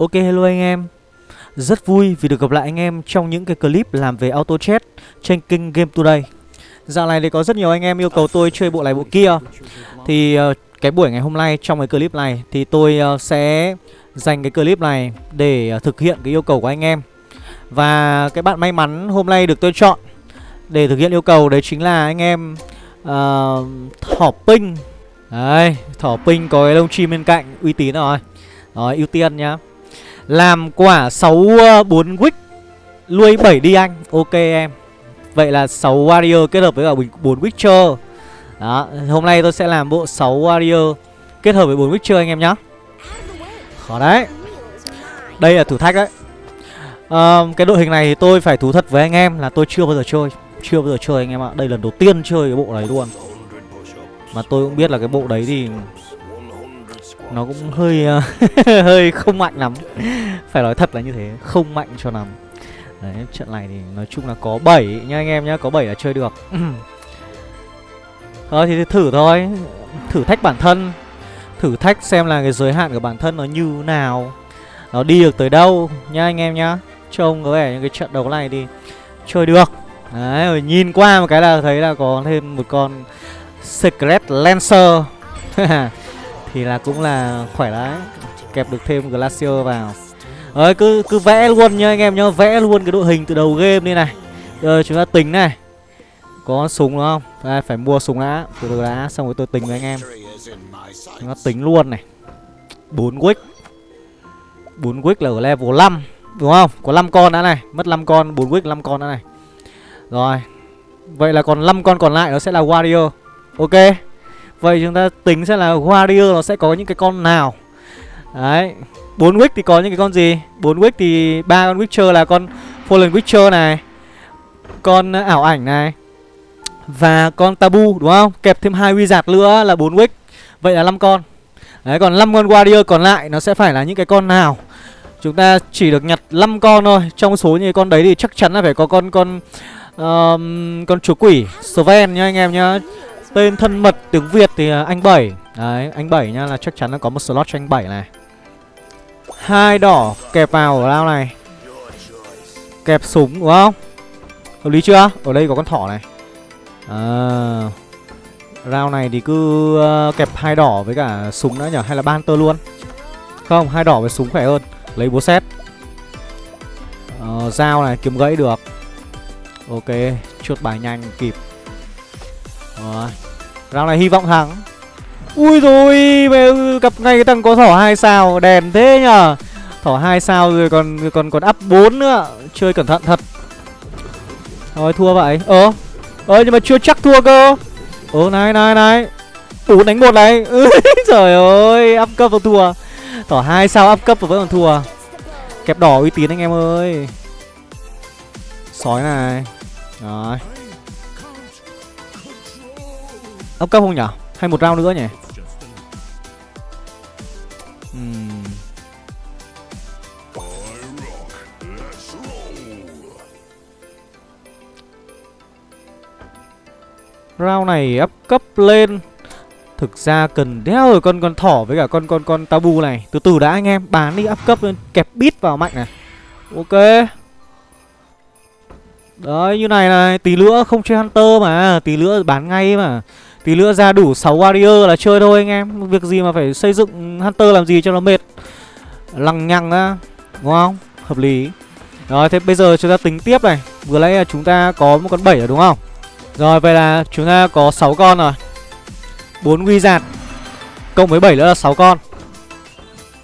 Ok hello anh em. Rất vui vì được gặp lại anh em trong những cái clip làm về auto chat trên kênh Game Today. Dạo này thì có rất nhiều anh em yêu cầu tôi chơi bộ này bộ kia. Thì ờ, cái buổi ngày hôm nay trong cái clip này thì tôi ờ, sẽ dành cái clip này để ờ, thực hiện cái yêu cầu của anh em. Và cái bạn may mắn hôm nay được tôi chọn để thực hiện yêu cầu đấy chính là anh em uh, Thỏ Pinh. Đấy, Thỏ Pinh có cái lông chim bên cạnh uy tín rồi. Rồi, ưu tiên nhá làm quả 6 4 wick Lui 7 đi anh. Ok em. Vậy là 6 warrior kết hợp với cả 4 witcher. Đó Hôm nay tôi sẽ làm bộ 6 warrior Kết hợp với 4 witcher anh em nhá. Khó đấy. Đây là thử thách đấy. À, Cái đội hình này thì tôi phải thú thật với anh em Là tôi chưa bao giờ chơi Chưa bao giờ chơi anh em ạ. Đây lần đầu tiên chơi cái bộ này luôn. Mà tôi cũng biết là cái bộ đấy thì nó cũng hơi ờ, hơi không mạnh lắm. Phải nói thật là như thế, không mạnh cho lắm. Đấy, trận này thì nói chung là có 7 nha anh em nhá, có 7 là chơi được. Thôi ờ, thì thử thôi. Thử thách bản thân. Thử thách xem là cái giới hạn của bản thân nó như nào. Nó đi được tới đâu nha anh em nhá. Trông có vẻ những cái trận đấu này thì chơi được. Đấy, rồi nhìn qua một cái là thấy là có thêm một con secret lancer. thì là cũng là khỏe đấy. Kẹp được thêm glacier vào. Rồi cứ cứ vẽ luôn nha anh em nhá, vẽ luôn cái đội hình từ đầu game đi này. Rồi chúng ta tính này. Có súng đúng không? Đây, phải mua súng đã từ từ đã xong rồi tôi tính với anh em. Chúng ta tính luôn này. Bốn wick. Bốn wick là ở level 5 đúng không? Có 5 con đã này, mất 5 con, bốn wick 5 con đã này. Rồi. Vậy là còn 5 con còn lại nó sẽ là warrior. Ok. Vậy chúng ta tính xem là Warrior nó sẽ có những cái con nào. Đấy 4 Wick thì có những cái con gì? 4 Wick thì ba con Witcher là con Fallen Witcher này Con ảo ảnh này Và con Tabu đúng không? Kẹp thêm hai Wizard nữa là 4 Wick. Vậy là 5 con. Đấy còn 5 con Warrior còn lại nó sẽ phải là những cái con nào? Chúng ta chỉ được nhặt 5 con thôi. Trong số những con đấy thì chắc chắn là phải có con con um, Con chúa quỷ Sven nhá anh em nhá. Tên thân mật tiếng Việt thì à, anh bảy. Đấy, anh bảy nha là chắc chắn là có một slot cho anh bảy này. Hai đỏ kẹp vào ở lao này? Kẹp súng đúng không? Hợp lý chưa? Ở đây có con thỏ này. À Round này thì cứ à, kẹp hai đỏ với cả súng nữa nhở Hay là ban tơ luôn? Không, hai đỏ với súng khỏe hơn. Lấy búa xét uh, ờ, Dao này, kiếm gãy được. Ok, chuột bài nhanh kịp rồi. Round này hy vọng thắng. Ui rồi gặp ngay cái thằng có thỏ hai sao. Đèn thế nhở Thỏ hai sao rồi còn còn còn up 4 nữa. Chơi cẩn thận thật. Thôi, thua vậy. Ờ Ờ nhưng mà chưa chắc thua cơ. Ờ này này này. Bốn đánh một này. Trời ơi, up cấp vẫn thua. Thỏ hai sao up cấp vẫn còn thua. Kẹp đỏ uy tín anh em ơi. Sói này. Rồi. Ấp cấp không nhở? Hay một round nữa nhỉ? Uhm. Round này ấp cấp lên Thực ra cần đeo rồi, con con thỏ với cả con con con tabu này Từ từ đã anh em, Bán đi ấp cấp lên, Kẹp bít vào mạnh này Ok Đấy, như này này, Tí nữa không chơi Hunter mà, Tí nữa bán ngay mà Tí nữa ra đủ 6 warrior là chơi thôi anh em. Việc gì mà phải xây dựng Hunter làm gì cho nó mệt. Lằng nhằng á, Đúng không? Hợp lý. Rồi, thế bây giờ chúng ta tính tiếp này. Vừa nãy là chúng ta có một con 7 rồi, đúng không? Rồi, vậy là chúng ta có 6 con rồi. 4 wizard Cộng với 7 nữa là 6 con.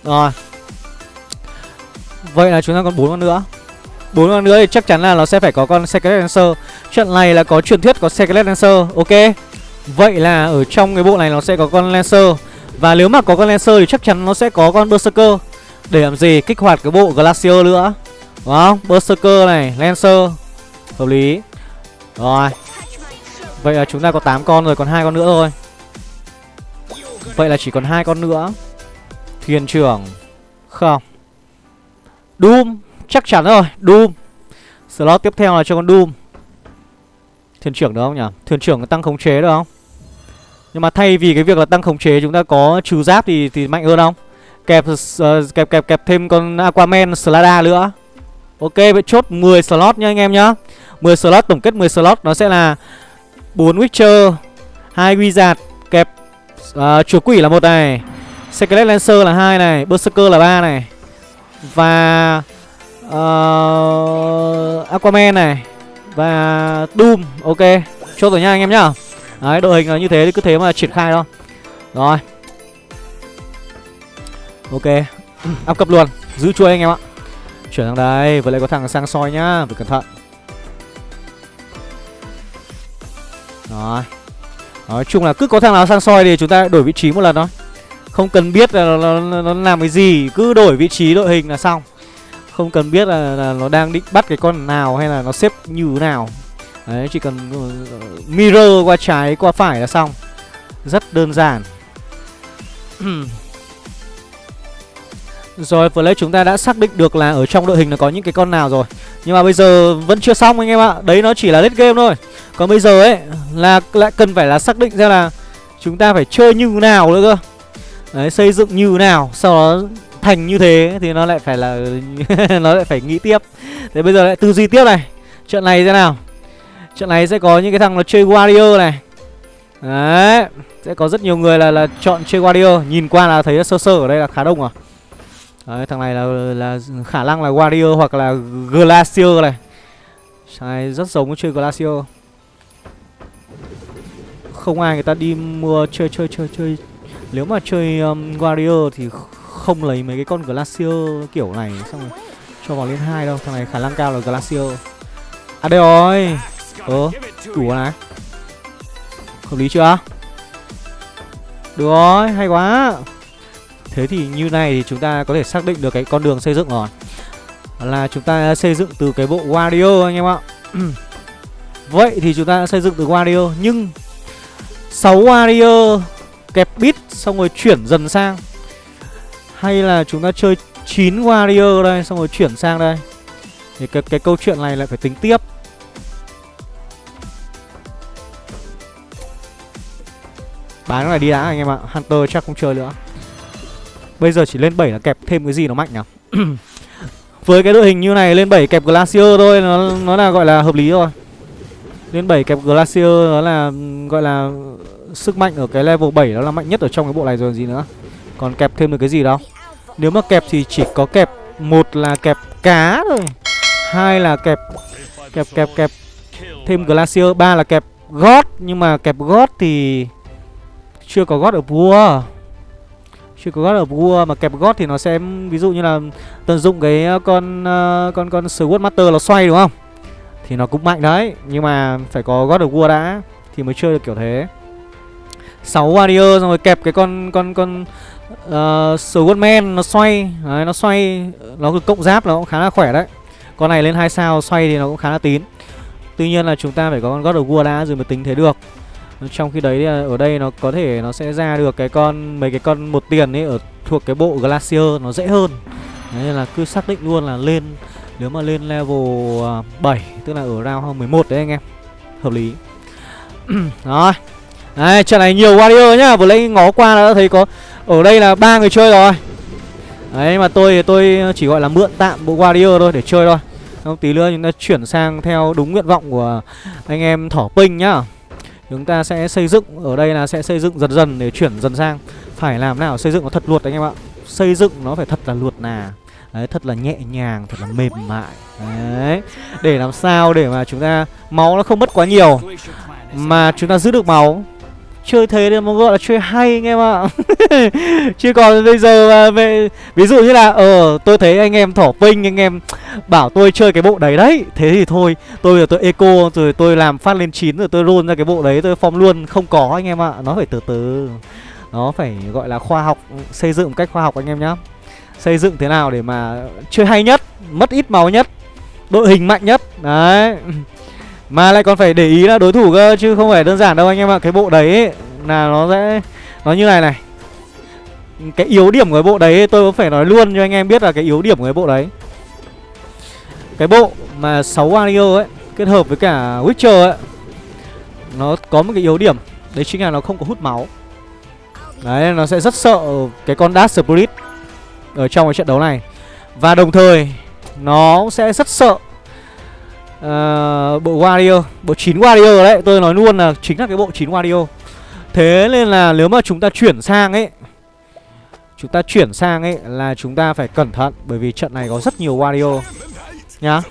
Rồi. Vậy là chúng ta còn 4 con nữa. Bốn con nữa thì chắc chắn là nó sẽ phải có con Secret Dancer. Trận này là có truyền thuyết có Secret Dancer, Ok? Vậy là ở trong cái bộ này nó sẽ có con Lancer. Và nếu mà có con Lancer thì chắc chắn nó sẽ có con Berserker. Để làm gì? Kích hoạt cái bộ Glacier nữa. Đúng không? Berserker này, Lancer. Hợp lý. Rồi. Vậy là chúng ta có 8 con rồi, còn hai con nữa thôi. Vậy là chỉ còn hai con nữa. Thuyền trưởng. Không. Doom. Chắc chắn rồi, Doom. Slot tiếp theo là cho con Doom. Thuyền trưởng được không nhỉ? Thuyền trưởng tăng khống chế được không? Nhưng mà thay vì cái việc là tăng khống chế chúng ta có trừ giáp thì thì mạnh hơn không? Kẹp uh, kẹp kẹp kẹp thêm con Aquaman Slada nữa. Ok vậy chốt 10 slot nha anh em nhá. 10 slot tổng kết 10 slot nó sẽ là 4 Witcher 2 Wizard kẹp uh, chúa quỷ là một này Skelet Lancer là hai này Berserker là ba này Và uh, Aquaman này Và Doom Ok. Chốt rồi nha anh em nhá. Đấy đội hình là như thế thì cứ thế mà triển khai thôi. Rồi. Ok. Áp cấp luôn. Giữ chuôi anh em ạ. Chuyển sang đây Vừa lại có thằng sang soi nhá. Phải cẩn thận. Rồi. Nói chung là cứ có thằng nào sang soi thì chúng ta đổi vị trí một lần thôi. Không cần biết là nó, nó, nó làm cái gì. Cứ đổi vị trí đội hình là xong. Không cần biết là, là nó đang định bắt cái con nào Hay là nó xếp như thế nào. Đấy, chỉ cần ờ, mirror qua trái, qua phải là xong. Rất đơn giản. Rồi vừa chúng ta đã xác định được là ở trong đội hình nó có những cái con nào rồi. Nhưng mà bây giờ vẫn chưa xong anh em ạ. Đấy, nó chỉ là late game thôi. Còn bây giờ ấy, là lại cần phải là xác định ra là Chúng ta phải chơi như nào nữa cơ. Đấy, xây dựng như nào, Sau đó thành như thế thì nó lại phải là, Nó lại phải nghĩ tiếp. Thế bây giờ lại tư duy tiếp này. Trận này thế nào? Trận này sẽ có những cái thằng nó chơi Warrior này Đấy Sẽ có rất nhiều người là là chọn chơi Warrior Nhìn qua là thấy sơ sơ ở đây là khá đông à Đấy, thằng này là là khả năng là Warrior hoặc là Glacier này. Này rất giống với chơi Glacier. Không ai người ta đi mua chơi chơi chơi chơi. Nếu mà chơi um, Warrior thì không lấy mấy cái con Glacier kiểu này xong rồi cho vào lên hai đâu. Thằng này khả năng cao là Glacier. À đây rồi. Ờ, đủ này. Hợp lý chưa? Được rồi, hay quá. Thế thì như này thì chúng ta có thể xác định được cái con đường xây dựng rồi Là chúng ta xây dựng từ cái bộ Wario anh em ạ Vậy thì chúng ta đã xây dựng từ Wario Nhưng 6 Wario kẹp bit xong rồi chuyển dần sang Hay là chúng ta chơi 9 Wario đây xong rồi chuyển sang đây Thì cái, cái câu chuyện này lại phải tính tiếp Bán cái này đi đã anh em ạ, Hunter chắc không chơi nữa. Bây giờ chỉ lên 7 là kẹp thêm cái gì nó mạnh nhỉ? Với cái đội hình như này, lên 7 kẹp Glacier thôi, Nó nó là gọi là hợp lý rồi. Lên 7 kẹp Glacier, nó là gọi là Sức mạnh ở cái level 7 nó là mạnh nhất ở trong cái bộ này rồi, gì nữa. Còn kẹp thêm được cái gì đâu. Nếu mà kẹp thì chỉ có kẹp, một là kẹp cá thôi, hai là kẹp kẹp kẹp kẹp thêm Glacier, ba là kẹp gót. Nhưng mà kẹp gót thì chưa có gót ở vua chưa có gót ở vua mà kẹp gót thì nó sẽ ví dụ như là tận dụng cái ờ, con uh, con con Sword Master nó xoay đúng không? Thì nó cũng mạnh đấy, nhưng mà phải có gót ở vua đã thì mới chơi được kiểu thế. 6 warrior xong rồi kẹp cái con con con ờ, uh, Swordman nó xoay, đấy, nó xoay nó cộng giáp nó cũng khá là khỏe đấy. Con này lên hai sao xoay thì nó cũng khá là tín. Tuy nhiên là chúng ta phải có con God of War đã rồi mới tính thế được trong khi đấy à, ở đây nó có thể nó sẽ ra được cái con mấy cái con một tiền ấy ở thuộc cái bộ Glacier nó dễ hơn. Đấy, nên là cứ xác định luôn là lên nếu mà lên level à, 7 tức là ở round 11 đấy anh em. Hợp lý. Rồi. Đấy, trận này nhiều warrior nhá vừa lấy ngó qua đã thấy có ở đây là ba người chơi rồi. Đấy mà tôi tôi chỉ gọi là mượn tạm bộ warrior thôi để chơi thôi. Không tí nữa chúng ta chuyển sang theo đúng nguyện vọng của anh em thỏ pinh nhá. Chúng ta sẽ xây dựng Ở đây là sẽ xây dựng dần dần để chuyển dần sang. Phải làm nào? Xây dựng nó thật luật anh em ạ. Xây dựng nó phải thật là luật nà. Đấy, thật là nhẹ nhàng, thật là mềm mại. Đấy. Để làm sao để mà chúng ta Máu nó không mất quá nhiều. Mà chúng ta giữ được máu chơi thế thì nó gọi là chơi hay anh em ạ. Chứ còn bây giờ mà về ví dụ như là ờ tôi thấy anh em thỏ pinh anh em bảo tôi chơi cái bộ đấy đấy, thế thì thôi, tôi là tôi eco, rồi tôi làm phát lên chín rồi tôi roll ra cái bộ đấy, tôi form luôn, không có anh em ạ. Nó phải từ từ, nó phải gọi là khoa học, xây dựng một cách khoa học anh em nhá. Xây dựng thế nào để mà chơi hay nhất, mất ít máu nhất, đội hình mạnh nhất, đấy mà lại còn phải để ý là đối thủ cơ Chứ không phải đơn giản đâu anh em ạ. Cái bộ đấy ấy, là nó sẽ Nó như này này. Cái yếu điểm của cái bộ đấy tôi cũng phải nói luôn cho anh em biết là cái yếu điểm của cái bộ đấy. Cái bộ mà 6 Wario ấy Kết hợp với cả Witcher ấy Nó có một cái yếu điểm. Đấy chính là nó không có hút máu. Đấy nó sẽ rất sợ cái con Dark Spirit Ở trong cái trận đấu này. Và đồng thời Nó sẽ rất sợ uh, Bộ Warrior Bộ 9 Warrior đấy Tôi nói luôn là chính là cái bộ 9 Warrior Thế nên là nếu mà chúng ta chuyển sang ấy Chúng ta chuyển sang ấy là chúng ta phải cẩn thận Bởi vì trận này có rất nhiều Wario Nhá.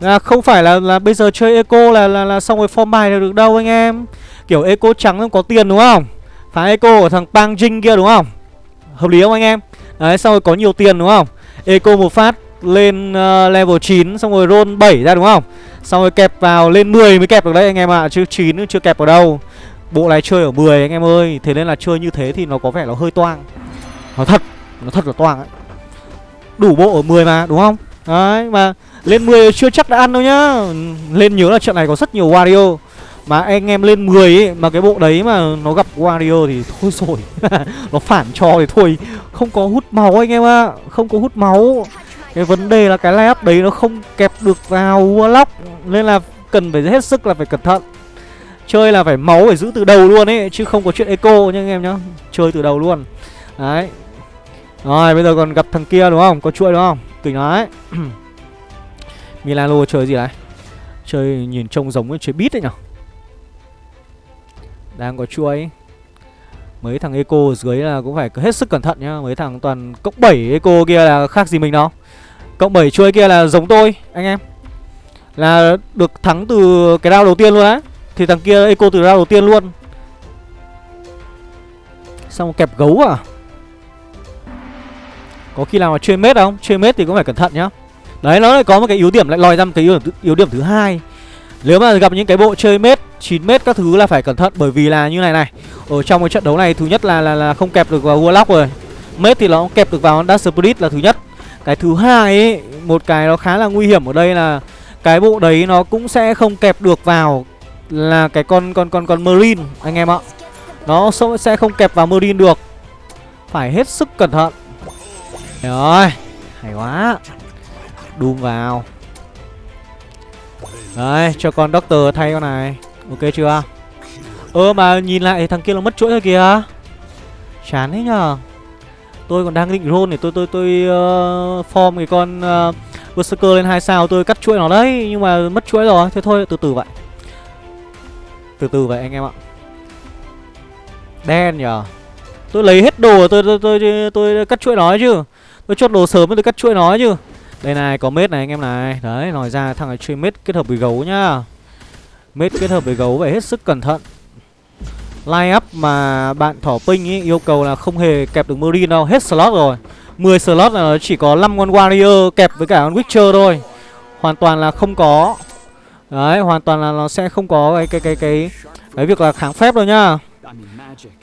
Là Không phải là là bây giờ chơi Eco là là, là xong rồi form bài là được đâu anh em. Kiểu Eco trắng không có tiền đúng không? Phá Eco của thằng Pang Jing kia đúng không? Hợp lý không anh em? Đấy xong rồi có nhiều tiền đúng không? Eco một phát lên uh, level 9 Xong rồi roll 7 ra đúng không? Xong rồi kẹp vào lên 10 mới kẹp được đấy anh em ạ à. Chứ 9 chưa kẹp ở đâu. Bộ này chơi ở 10 anh em ơi Thế nên là chơi như thế thì nó có vẻ nó hơi toang. Nó thật Nó thật là toang ấy. Đủ bộ ở 10 mà đúng không? Đấy mà lên 10 chưa chắc đã ăn đâu nhá. Lên nhớ là trận này có rất nhiều Wario. Mà anh em lên 10 ấy Mà cái bộ đấy mà nó gặp Wario thì thôi rồi. Nó phản cho thì thôi. Không có hút máu anh em ạ à. Không có hút máu. Cái vấn đề là cái layup đấy nó không kẹp được vào Warlock, Nên là cần phải hết sức là phải cẩn thận. Chơi là phải máu phải giữ từ đầu luôn ấy, Chứ không có chuyện eco nha anh em nhá. Chơi từ đầu luôn. Đấy. Rồi, bây giờ còn gặp thằng kia đúng không? Có chuỗi đúng không? Tỉnh đấy Milano chơi gì đấy Chơi nhìn trông giống với chơi bít đấy nhở? Đang có chuỗi. Mấy thằng eco dưới là cũng phải hết sức cẩn thận nhá. Mấy thằng toàn cốc 7 eco kia là khác gì mình đâu. Cộng 7 chuối kia là giống tôi anh em. Là được thắng từ cái round đầu tiên luôn á. Thì thằng kia eco từ round đầu tiên luôn. Xong kẹp gấu à? Có khi nào mà chơi mết không? Chơi mết thì cũng phải cẩn thận nhá. Đấy nó lại có một cái yếu điểm lại lòi ra một cái yếu điểm, yếu điểm thứ hai. Nếu mà gặp những cái bộ chơi mết 9 mét các thứ là phải cẩn thận Bởi vì là như này này. Ở trong cái trận đấu này thứ nhất là là, là không kẹp được vào Warlock rồi. Mết thì nó kẹp được vào Dark Spirit là thứ nhất. Cái thứ hai ấy Một cái nó khá là nguy hiểm ở đây là Cái bộ đấy nó cũng sẽ không kẹp được vào là cái con con con con marine anh em ạ. Nó sẽ không kẹp vào marine được. Phải hết sức cẩn thận. Rồi, hay quá. Đùm vào. Đấy, cho con doctor thay con này. Ok chưa? Ơ mà nhìn lại thằng kia nó mất chuỗi rồi kìa. Chán thế nhờ. Tôi còn đang định roll để tôi tôi tôi uh, form cái con uh, Berserker lên hai sao tôi cắt chuỗi nó đấy nhưng mà mất chuỗi rồi. Thế thôi từ từ vậy. Từ từ vậy anh em ạ. Đen nhở Tôi lấy hết đồ tôi tôi tôi, tôi, tôi cắt chuỗi nó chứ. Tôi chốt đồ sớm tôi cắt chuỗi nó chứ. Đây này có mết này anh em này. Đấy nói ra thằng này chơi mết kết hợp với gấu nhá. Mết kết hợp với gấu phải hết sức cẩn thận. Line up mà bạn thỏ Pinh ý, yêu cầu là không hề kẹp được Marine đâu Hết slot rồi 10 slot là nó chỉ có 5 con Warrior kẹp với cả con Witcher thôi Hoàn toàn là không có Đấy, hoàn toàn là nó sẽ không có cái cái cái cái cái việc là kháng phép đâu nhá.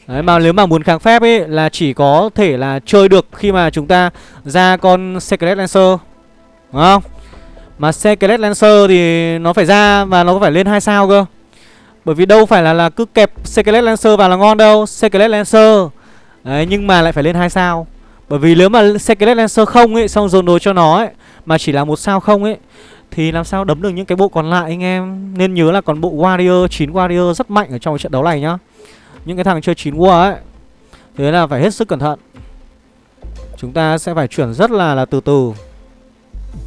Đấy mà nếu mà muốn kháng phép ấy là chỉ có thể là chơi được khi mà chúng ta ra con Secret Lancer. Đúng không? Mà Secret Lancer thì nó phải ra và nó phải lên hai sao cơ. Bởi vì đâu phải là là cứ kẹp Secret Lancer vào là ngon đâu, Secret Lancer. Đấy nhưng mà lại phải lên hai sao. Bởi vì nếu mà Secret Lancer không ấy xong dồn đồ cho nó ấy mà chỉ là một sao không ấy thì làm sao đấm được những cái bộ còn lại anh em? Nên nhớ là còn bộ Warrior 9 Warrior rất mạnh ở trong trận đấu này nhá. Những cái thằng chơi 9 War ấy Thế là phải hết sức cẩn thận. Chúng ta sẽ phải chuyển rất là là từ từ.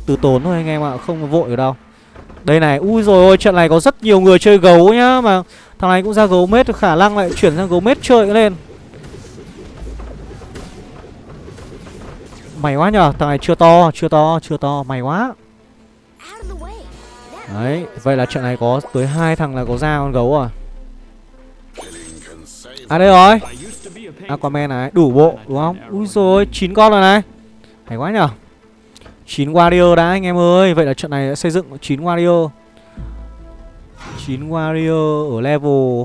Từ tốn thôi anh em ạ Không vội ở đâu. Đây này Ui rồi ôi trận này có rất nhiều người chơi gấu nhá Mà thằng này cũng ra gấu mết Khả năng lại chuyển sang gấu mết chơi lên. Mày quá nhờ Thằng này chưa to Chưa to Chưa to Mày quá. Đấy, vậy là trận này có tới hai thằng là có ra con gấu à À đây rồi. Aquaman này, đủ bộ đúng không? Ui rồi, 9 con rồi này. Hay quá nhở 9 warrior đã, anh em ơi. Vậy là trận này đã xây dựng 9 warrior 9 warrior ở level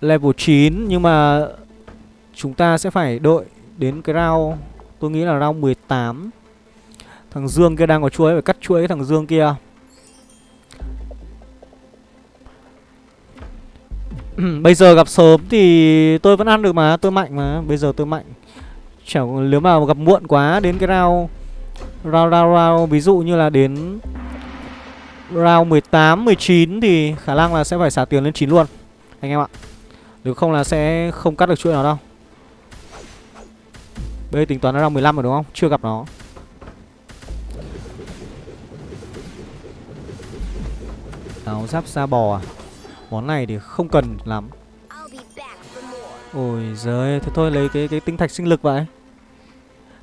Level 9 Nhưng mà Chúng ta sẽ phải đợi đến cái round, Tôi nghĩ là round 18 Thằng Dương kia đang có chuối, Phải cắt chuỗi thằng Dương kia. Bây giờ gặp sớm thì tôi vẫn ăn được mà, Tôi mạnh mà. Bây giờ tôi mạnh. Chẳng nếu mà gặp muộn quá Đến cái round Round round round Ví dụ như là đến Round 18, 19 Thì khả năng là sẽ phải xả tiền lên 9 luôn Anh em ạ. Nếu không là sẽ không cắt được chuỗi nào đâu. Bây giờ tính toán nó round 15 rồi đúng không? Chưa gặp nó. Áo giáp da bò à? Món này thì không cần lắm. Ôi giời Thế thôi lấy cái cái tinh thạch sinh lực vậy.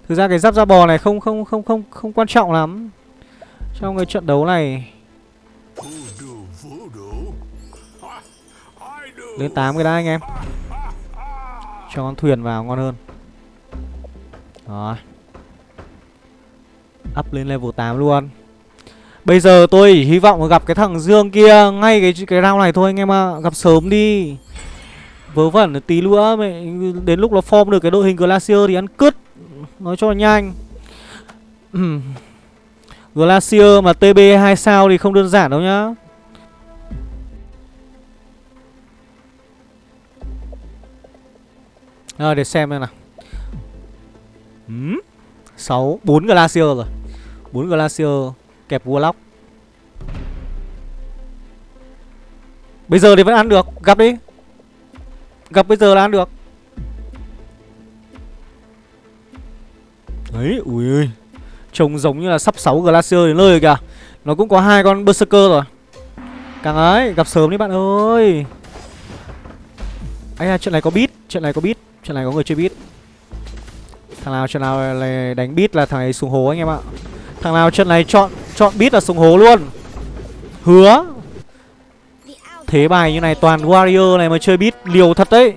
Thực ra cái giáp da bò này không không không không không quan trọng lắm. Trong cái trận đấu này. Lên 8 cái đã, anh em. Cho con thuyền vào ngon hơn. Rồi. Up lên level 8 luôn. Bây giờ tôi chỉ hy vọng gặp cái thằng Dương kia Ngay cái cái round này thôi, anh em ạ. À. Gặp sớm đi. Vớ vẩn tí nữa mẹ Đến lúc nó form được cái đội hình Glacier thì ăn cứt Nói cho nhanh. Glacier mà TB 2 sao thì không đơn giản đâu nhá. Rồi để xem đây nào. Hmm? 6, 4 Glacier rồi. 4 Glacier kẹp Warlock Bây giờ thì vẫn ăn được Gặp đi Gặp bây giờ là ăn được. Đấy, ui ơi. Trông giống như là sắp 6 Glacier đến nơi rồi kìa. Nó cũng có hai con Berserker rồi. Càng ấy, gặp sớm đi bạn ơi. Ây à, trận này có beat Trận này có beat Trận này có người chơi beat. Thằng nào trận nào lại đánh beat là thằng ấy xuống hố anh em ạ. Thằng nào trận này chọn chọn beat là xuống hố luôn. Hứa Thế bài như này, toàn warrior này mà chơi bit liều thật đấy.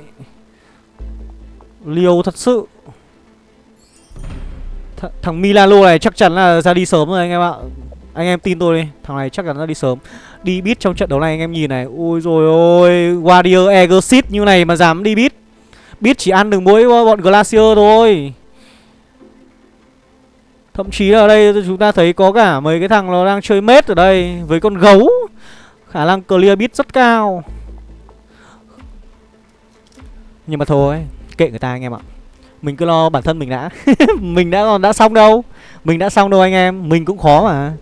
Liều thật sự. Th, Thằng Milano này chắc chắn là ra đi sớm rồi anh em ạ. Anh em tin tôi đi, Thằng này chắc chắn ra đi sớm. Đi bit trong trận đấu này anh em nhìn này. Ôi rồi ôi, Warrior Egosit như này mà dám đi bit Bit chỉ ăn được mỗi bọn Glacier thôi. Thậm chí là ở đây chúng ta thấy có cả mấy cái thằng nó đang chơi mết ở đây Với con gấu. Khả năng clear beat rất cao. Nhưng mà thôi, Kệ người ta anh em ạ. Mình cứ lo bản thân mình đã. Mình đã còn đã xong đâu. Mình đã xong đâu anh em. Mình cũng khó mà.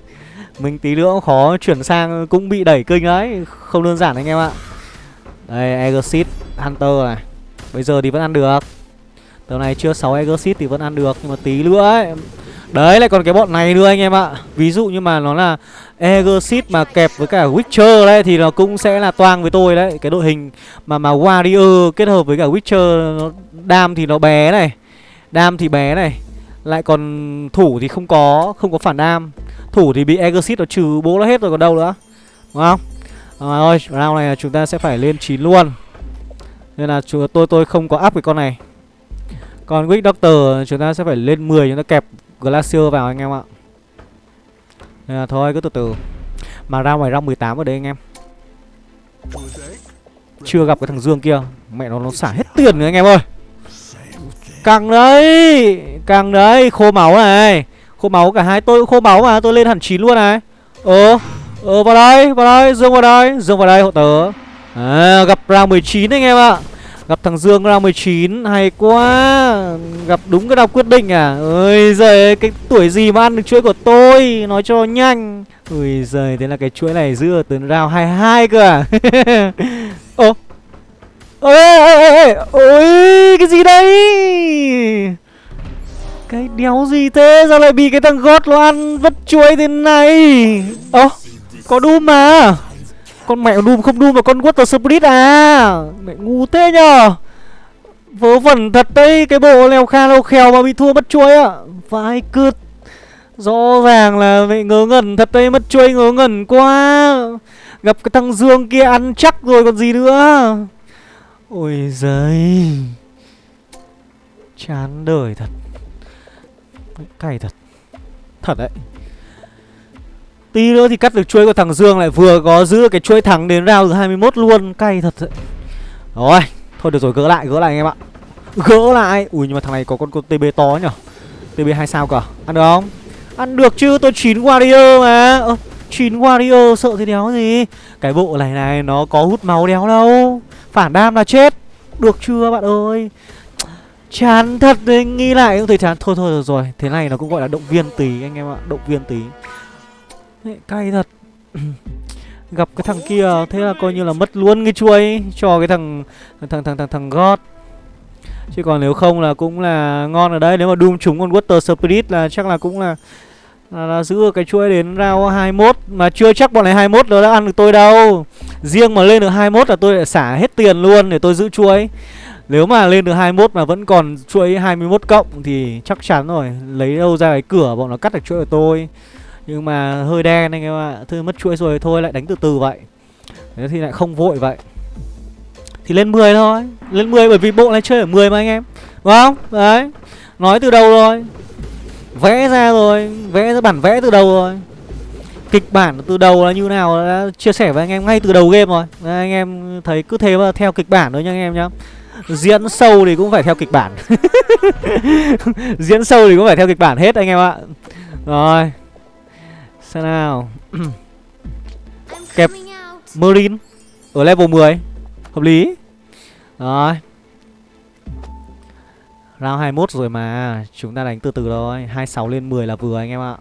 Mình tí nữa cũng khó chuyển sang cũng bị đẩy kinh đấy. Không đơn giản anh em ạ. Đây Exit Hunter này. Bây giờ thì vẫn ăn được. Tờ này chưa 6 Exit thì vẫn ăn được. Nhưng mà tí nữa ấy Đấy lại còn cái bọn này nữa anh em ạ. Ví dụ như mà nó là Exit mà kẹp với cả Witcher đấy Thì nó cũng sẽ là toang với tôi đấy. Cái đội hình mà mà Warrior kết hợp với cả Witcher nó, Đam thì nó bé này. Đam thì bé này. Lại còn thủ thì không có Không có phản đam. Thủ thì bị Exit nó trừ bố nó hết rồi còn đâu nữa. Đúng không? À, ơi round này là chúng ta sẽ phải lên 9 luôn. Nên là tôi tôi không có up cái con này. Còn Wick Doctor chúng ta sẽ phải lên 10 chúng ta kẹp Glacier vào anh em ạ. Nên là thôi cứ từ từ. Mà ra ngoài ra 18 ở đây anh em. Chưa gặp cái thằng Dương kia. Mẹ nó nó xả hết tiền rồi anh em ơi. Càng đấy Càng đấy Khô máu này. Khô máu cả hai tôi cũng khô máu mà Tôi lên hẳn 9 luôn này. Ờ Ờ vào đây Vào đây Dương vào đây Dương vào đây hộ tớ. À, Gặp round 19 anh em ạ. Gặp thằng Dương ra 19 Hay quá. Gặp đúng cái đọc quyết định à? Ôi giời Cái tuổi gì mà ăn được chuỗi của tôi? Nói cho nhanh. Ôi giời, Thế là cái chuỗi này giữ từ round 22 cơ à? Ô Ôi Ôi, Cái gì đây? Cái đéo gì thế? Sao lại bị cái thằng gót nó ăn vất chuối thế này? Ơ Có đu mà con mẹ Doom không Doom mà con Water Spirit à? Mẹ ngu thế nhờ. Vớ vẩn thật đấy, Cái bộ leo kha leo khèo mà bị thua mất chuối ạ. À. Vai cứt Rõ ràng là mẹ ngớ ngẩn thật đấy, Mất chuối ngớ ngẩn quá. Gặp cái thằng Dương kia ăn chắc rồi còn gì nữa. Ôi giời. Chán đời thật. Cay thật. Thật đấy. Tí nữa thì cắt được chuỗi của thằng Dương lại vừa có giữ cái chuỗi thắng đến round 21 luôn. Cay thật đấy Rồi Thôi được rồi gỡ lại gỡ lại anh em ạ. Gỡ lại. Ui nhưng mà thằng này có con, con TB to nhở? TB 2 sao cả Ăn được không? Ăn được chứ tôi 9 warrior mà. Ơ 9 warrior sợ thế đéo gì? Cái bộ này này nó có hút máu đéo đâu. Phản đam là chết. Được chưa bạn ơi? Chán thật đấy Nghĩ lại cũng thấy chán. Thôi thôi được rồi. Thế này nó cũng gọi là động viên tí anh em ạ. Động viên tí. Đấy, cay thật. Gặp cái thằng kia Thế là coi như là mất luôn cái chuôi Cho cái thằng Thằng thằng thằng thằng God. Chứ còn nếu không là cũng là ngon ở đây. Nếu mà Doom trúng con Water Spirit là chắc là cũng là là, là giữ cái chuỗi đến round 21 Mà chưa chắc bọn này 21 nó đã ăn được tôi đâu. Riêng mà lên được 21 là tôi lại xả hết tiền luôn để tôi giữ chuỗi Nếu mà lên được 21 mà vẫn còn chuỗi 21 cộng Thì chắc chắn rồi. Lấy đâu ra cái cửa bọn nó cắt được chuỗi của tôi nhưng mà hơi đen anh em ạ. Thôi mất chuỗi rồi thôi lại đánh từ từ vậy. Thế thì lại không vội vậy. Thì lên 10 thôi. Lên 10 bởi vì bộ này chơi ở 10 mà anh em. Đúng không? Đấy. Nói từ đầu rồi. Vẽ ra rồi. Vẽ ra bản vẽ từ đầu rồi. Kịch bản từ đầu là như nào đã chia sẻ với anh em ngay từ đầu game rồi. Đấy, Anh em thấy cứ thế mà theo kịch bản thôi nha anh em nhá. Diễn sâu thì cũng phải theo kịch bản. Diễn sâu thì cũng phải theo kịch bản hết anh em ạ. Rồi. Xem nào. Kẹp Marine Ở level 10 Hợp lý. Rồi. Round 21 rồi mà. Chúng ta đánh từ từ thôi. 26 lên 10 là vừa anh em ạ.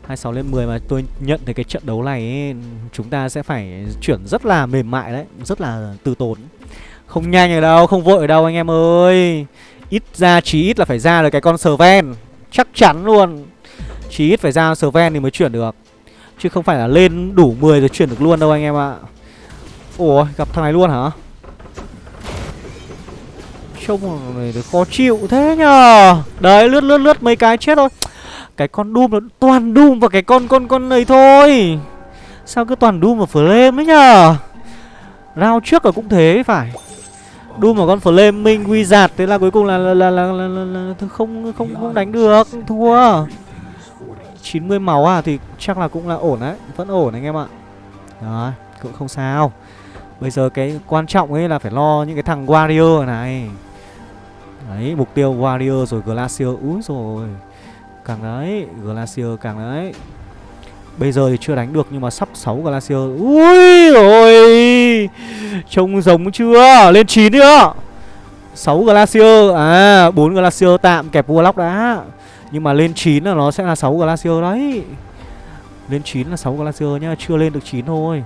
26 lên 10 mà tôi nhận thấy cái trận đấu này ấy, Chúng ta sẽ phải chuyển rất là mềm mại đấy. Rất là từ tốn. Không nhanh ở đâu, không vội ở đâu anh em ơi. Ít ra chí ít là phải ra được cái con Sven. Chắc chắn luôn chỉ ít phải ra Sven thì mới chuyển được Chứ không phải là lên đủ 10 rồi chuyển được luôn đâu anh em ạ Ủa gặp thằng này luôn hả Trông này khó chịu thế nhờ Đấy lướt lướt lướt mấy cái chết thôi Cái con Doom nó toàn Doom và cái con con con này thôi Sao cứ toàn Doom và Flame ấy nhờ Rao trước là cũng thế phải Doom vào con Flaming Wizard Thế là cuối cùng là là, là, là, là, là, là không, không không đánh được Thua 90 máu à thì chắc là cũng là ổn đấy, Vẫn ổn anh em ạ. Đó cũng không sao. Bây giờ cái quan trọng ấy là phải lo những cái thằng Warrior này. Đấy, mục tiêu Warrior rồi Glacier, Úi rồi Càng đấy, Glacier càng đấy. Bây giờ thì chưa đánh được nhưng mà sắp 6 Glacier. Ui rồi Trông giống chưa? Lên 9 nữa 6 Glacier. À 4 Glacier tạm kẹp Warlock đã. Nhưng mà lên 9 là nó sẽ là 6 Glacier đấy. Lên 9 là 6 Glacier nhá, Chưa lên được 9 thôi.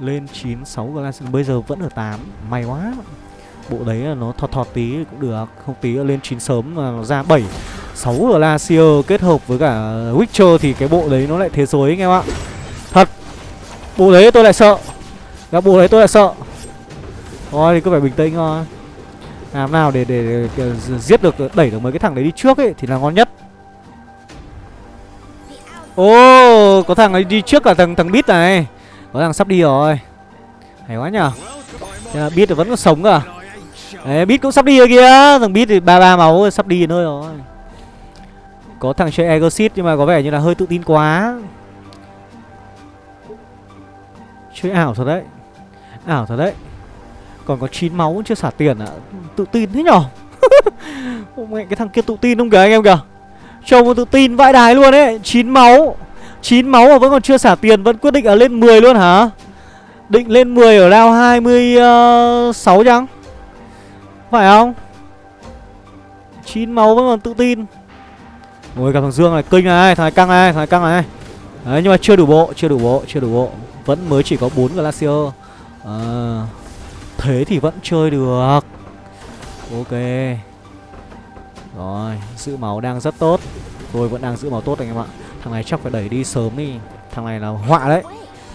Lên 9 6 Glacier, Bây giờ vẫn ở 8 May quá. Bộ đấy là nó thọt thọt tí cũng được, Không tí lên 9 sớm là nó ra 7 6 Glacier kết hợp với cả Witcher Thì cái bộ đấy nó lại thế giới anh em ạ. Thật. Bộ đấy tôi lại sợ. Gặp bộ đấy tôi lại sợ. Thôi thì cứ phải bình tĩnh thôi. Làm nào để, để, để, giết được Đẩy được mấy cái thằng đấy đi trước ấy Thì là ngon nhất. Ô oh, có thằng ấy đi trước cả thằng thằng Bít này. Có thằng sắp đi rồi. Hay quá nhở Bít vẫn còn sống à? Đấy, cũng sắp đi rồi kìa. Thằng Bít thì ba ba máu sắp đi nơi rồi. Có thằng chơi Egosit nhưng mà có vẻ như là hơi tự tin quá. Chơi ảo thật đấy. Ảo thật đấy. Còn có 9 máu chưa xả tiền ạ. À Tự tin thế nhở? Mẹ cái thằng kia tự tin không kìa anh em kìa. Trông tự tin vãi đái luôn ấy. 9 máu 9 máu mà vẫn còn chưa xả tiền Vẫn quyết định ở lên 10 luôn hả? Định lên 10 ở round 26 ờ, chăng? Phải không? 9 máu vẫn còn tự tin. Ôi gặp thằng Dương này kinh này Thằng này căng này Thằng này căng này. Đấy nhưng mà chưa đủ bộ Chưa đủ bộ Chưa đủ bộ. Vẫn mới chỉ có 4 Glacier. À, Thế thì vẫn chơi được. Ok. Rồi Giữ máu đang rất tốt. Tôi vẫn đang giữ máu tốt anh em ạ. Thằng này chắc phải đẩy đi sớm đi. Thằng này là họa đấy.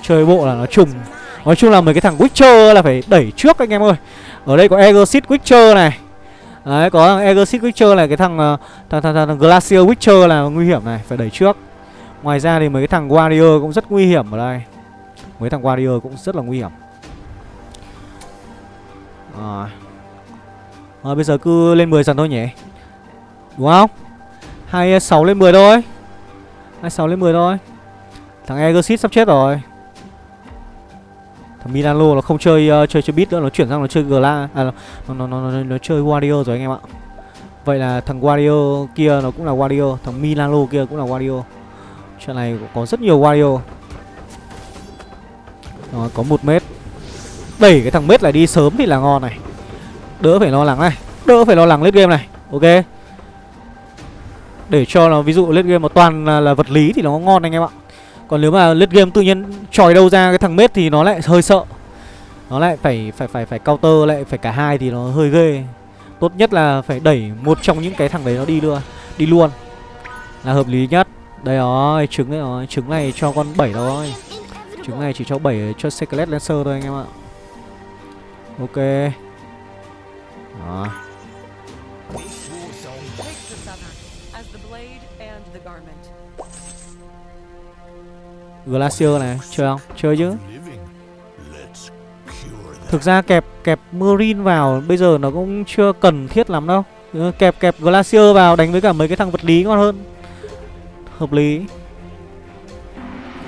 Chơi bộ là nó trùng. Nói chung là mấy cái thằng Witcher là phải đẩy trước anh em ơi. Ở đây có Exit Witcher này. Đấy có thằng Exit Witcher này Cái thằng, ờ, thằng, thằng, thằng, thằng Glacier Witcher là nguy hiểm này Phải đẩy trước. Ngoài ra thì mấy cái thằng Warrior cũng rất nguy hiểm ở đây. Mấy thằng Warrior cũng rất là nguy hiểm. Rồi Rồi Bây giờ cứ lên 10 dần thôi nhỉ Đúng không 26 lên 10 thôi 26 lên 10 thôi Thằng Egosit sắp chết rồi Thằng Milano nó không chơi uh, chơi chơi beat nữa, nó chuyển sang nó chơi Gla à, nó, nó, nó, nó, nó chơi Wario rồi anh em ạ. Vậy là thằng Wario kia nó cũng là Wario, thằng Milano kia cũng là Wario. Chuyện này có rất nhiều Wario. Rồi, có một mét. Đẩy cái thằng mết lại đi sớm thì là ngon này. Đỡ phải lo lắng này, đỡ phải lo lắng lên game này. Ok. Để cho nó ví dụ lên game một toàn là, là vật lý thì nó ngon anh em ạ. Còn nếu mà late game tự nhiên tròi đâu ra cái thằng mết thì nó lại hơi sợ nó lại phải phải phải phải counter lại phải cả hai thì nó hơi ghê tốt nhất là phải đẩy một trong những cái thằng đấy nó đi luôn đi luôn là hợp lý nhất đây rồi trứng đấy rồi trứng này cho con 7 thôi trứng này chỉ cho 7 cho secret Lancer thôi anh em ạ ok. Đó. Glacier này, chơi không? Chơi chứ. Thực ra kẹp kẹp Marine vào bây giờ nó cũng chưa cần thiết lắm đâu. Ừ, kẹp kẹp Glacier vào đánh với cả mấy cái thằng vật lý ngon hơn. Hợp lý.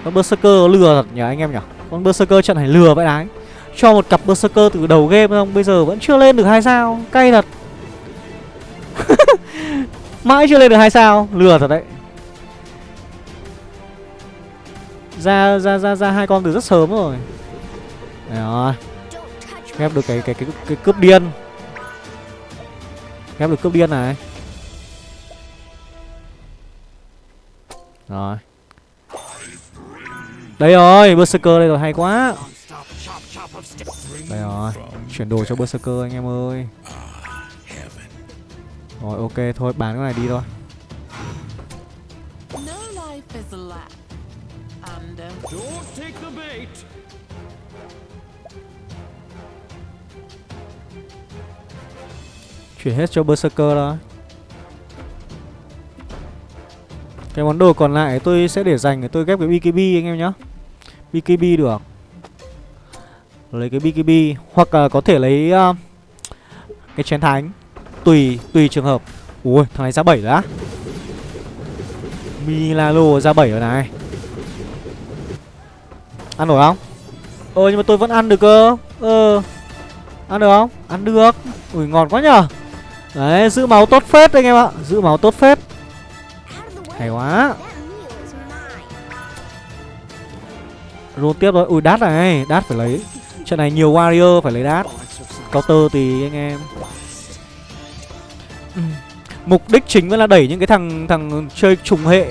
Con Berserker lừa thật nhỉ anh em nhỉ? Con Berserker trận này lừa vậy đấy. Cho một cặp Berserker từ đầu game không Bây giờ vẫn chưa lên được hai sao, Cay thật. Mãi chưa lên được hai sao, Lừa thật đấy. Ra ra ra ra hai con từ rất sớm rồi. Đấy rồi ghép được cái cái cái cái cướp điên. Ghép được cướp điên này. Rồi. Đây rồi, berserker đây rồi, hay quá đây rồi chuyển đồ cho berserker anh em ơi. Rồi ok thôi bán cái này đi thôi. Chuyển hết cho Berserker đó Cái món đồ còn lại tôi sẽ để dành để tôi ghép cái BKB anh em nhá. BKB được Lấy cái BKB Hoặc uh, có thể lấy uh, Cái chén thánh Tùy, tùy trường hợp. Ui, thằng này ra 7 rồi á. Milalo ra 7 rồi này. Ăn nổi không? Ờ nhưng mà tôi vẫn ăn được cơ. Ờ Ăn được không? Ăn được. Ui ngon quá nhở Đấy, giữ máu tốt phết anh em ạ. Giữ máu tốt phết. Hay quá. Roll tiếp rồi Ui đát này Đát phải lấy. Trận này nhiều warrior phải lấy đát. Counter thì anh em. Ừ. Mục đích chính vẫn là đẩy những cái thằng thằng chơi trùng hệ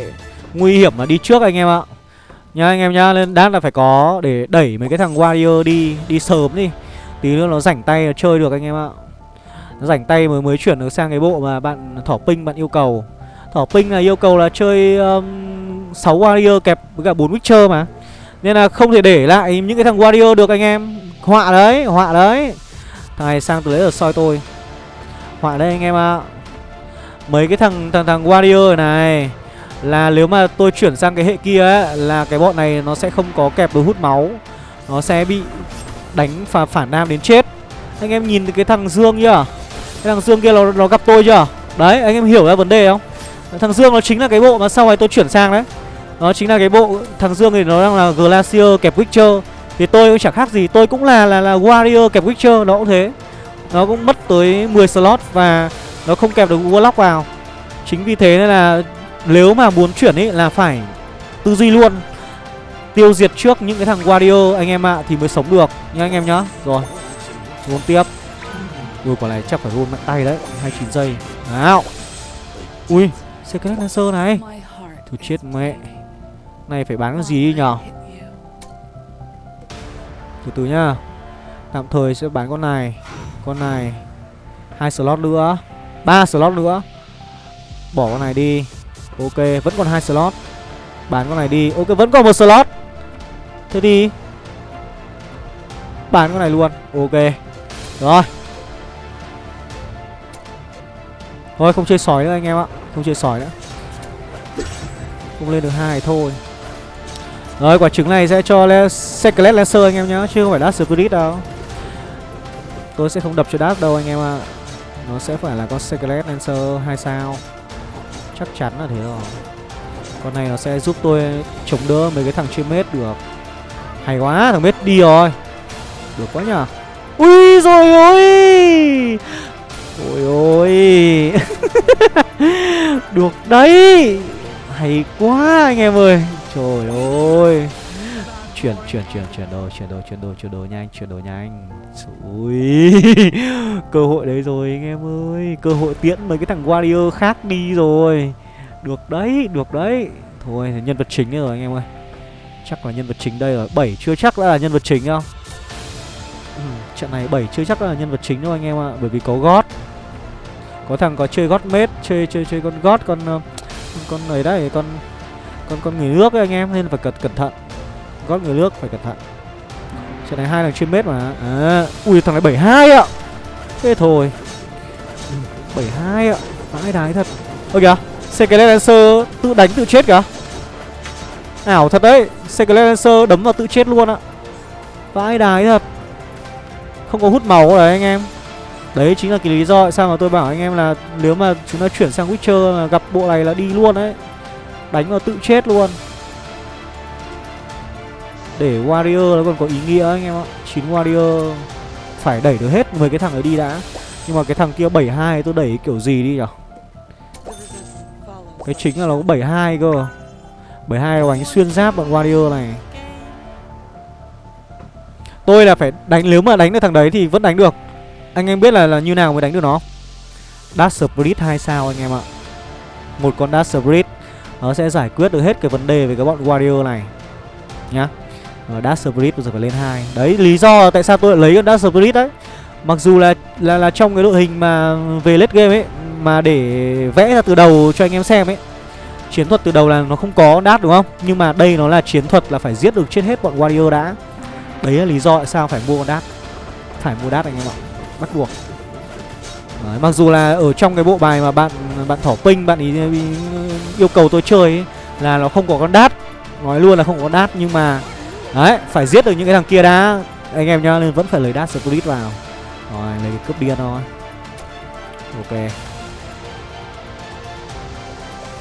Nguy hiểm mà đi trước anh em ạ. Nhá anh em nhá Nên đát là phải có Để đẩy mấy cái thằng warrior đi Đi sớm đi. Tí nữa nó rảnh tay chơi được anh em ạ. Rảnh tay mới mới chuyển được sang cái bộ mà bạn thỏ ping bạn yêu cầu. Thỏ ping là yêu cầu là chơi um, 6 warrior kẹp với cả 4 witcher mà nên là không thể để lại những cái thằng warrior được anh em. Họa đấy họa đấy. Thằng này sang từ đấy ở soi tôi. Họa đấy anh em ạ. À. mấy cái thằng thằng thằng warrior này là nếu mà tôi chuyển sang cái hệ kia ấy là cái bọn này nó sẽ không có kẹp được hút máu. Nó sẽ bị đánh và phản nam đến chết. Anh em nhìn cái thằng dương chưa à? cái thằng Dương kia nó, nó gặp tôi chưa? Đấy anh em hiểu ra vấn đề không? Thằng Dương nó chính là cái bộ mà sau này tôi chuyển sang đấy. Nó chính là cái bộ Thằng Dương thì nó đang là Glacier kẹp Witcher. Thì tôi cũng chẳng khác gì Tôi cũng là là, là Warrior kẹp Witcher Nó cũng thế. Nó cũng mất tới 10 slot Và nó không kẹp được Warlock vào. Chính vì thế nên là Nếu mà muốn chuyển ấy là phải Tư duy luôn Tiêu diệt trước những cái thằng Warrior anh em ạ Thì mới sống được nha anh em nhá. Rồi Muốn tiếp. Ui quả này chắc phải roll mạnh tay đấy 29 giây. Nào. Ui Secret Lancer này. Thôi chết mẹ này, phải bán cái gì đi nhở Từ từ nhá. Tạm thời sẽ bán con này Con này. Hai slot nữa, ba slot nữa. Bỏ con này đi. Ok, vẫn còn hai slot. Bán con này đi. Ok, vẫn còn một slot. Thế đi. Bán con này luôn. Ok. Rồi. Thôi, không chơi sỏi nữa anh em ạ. Không chơi sỏi nữa. Không lên được hai thôi. Rồi, quả trứng này sẽ cho le Secret Lancer anh em nhá, Chứ không phải Dark Spirit đâu. Tôi sẽ không đập cho Dark đâu anh em ạ. Nó sẽ phải là con Secret Lancer 2 sao. Chắc chắn là thế rồi. Con này nó sẽ giúp tôi chống đỡ mấy cái thằng chưa mết được. Hay quá, thằng mết đi rồi. Được quá nhở Ui, rồi, ôi! Ôi ôi! Được đấy. Hay quá anh em ơi. Trời ơi. Chuyển chuyển chuyển chuyển đồ chuyển đồ chuyển đồ chuyển đồ nhanh chuyển đồ nhanh. Ui Cơ hội đấy rồi anh em ơi. Cơ hội tiễn mấy cái thằng Warrior khác đi rồi. Được đấy được đấy. Thôi nhân vật chính rồi anh em ơi. Chắc là nhân vật chính đây rồi. Bảy chưa chắc đã là nhân vật chính không ừ, Trận này 7 chưa chắc là nhân vật chính đâu anh em ạ. Bởi vì có gót Có thằng có chơi gót mết Chơi chơi chơi con gót con con, con ấy đấy Con con con người nước ấy anh em Nên phải cẩn, cẩn thận. Gót người nước phải cẩn thận. Trận này hai thằng chuyên mết mà. À, Ui thằng này 72 ạ. Thế thôi. Ừ, bảy 72 ạ. Vãi đái thật. Ơ kìa Secret Lancer tự đánh tự chết kìa. Ảo thật đấy Secret Lancer đấm vào tự chết luôn ạ. Vãi đái thật. Không có hút máu đấy anh em. Đấy chính là cái lý do tại sao mà tôi bảo anh em là Nếu mà chúng ta chuyển sang Witcher mà gặp bộ này là đi luôn đấy. Đánh vào tự chết luôn. Để Warrior nó còn có ý nghĩa anh em ạ. 9 Warrior Phải đẩy được hết 10 cái thằng ấy đi đã. Nhưng mà cái thằng kia 72 tôi đẩy kiểu gì đi nhở? Cái chính là nó có 72 cơ. 72 là đánh xuyên giáp bọn Warrior này. Tôi là phải đánh Nếu mà đánh được thằng đấy thì vẫn đánh được. Anh em biết là, là như nào mới đánh được nó? Dark Spirit 2 sao anh em ạ. Một con Dark Spirit. Nó sẽ giải quyết được hết cái vấn đề về cái bọn Warrior này Nhá. Rồi Dark Spirit bây giờ phải lên hai. Đấy lý do tại sao tôi lại lấy con Dark Spirit đấy. Mặc dù là là là trong cái đội hình mà về late game ấy Mà để vẽ ra từ đầu cho anh em xem ấy Chiến thuật từ đầu là nó không có đát đúng không? Nhưng mà đây nó là chiến thuật là phải giết được chết hết bọn Warrior đã. Đấy là lý do tại sao phải mua con đát. Phải mua đát anh em ạ. Bắt buộc. Đấy, Mặc dù là ở trong cái bộ bài mà bạn bạn thỏ pinh Bạn ý, yêu cầu tôi chơi ấy, Là nó không có con đát. Nói luôn là không có con đát Nhưng mà Đấy phải giết được những cái thằng kia đã. Anh em nhá nên vẫn phải lấy đát split vào. Rồi lấy cái cướp điên thôi. Ok.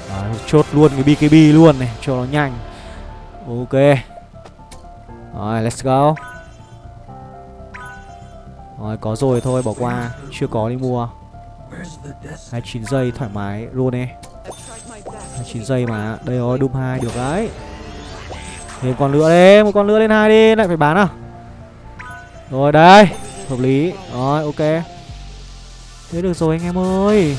Đấy, chốt luôn cái BKB luôn này cho nó nhanh. Ok. Rồi let's go. Rồi có rồi thôi bỏ qua. Chưa có đi mua. 29 giây thoải mái, luôn đi 29 giây mà, Đây rồi Doom 2 được đấy. Thêm con nữa đi Một con nữa lên hai đi, Lại phải bán à? Rồi, đây, Hợp lý. Rồi, ok. Thế được rồi anh em ơi.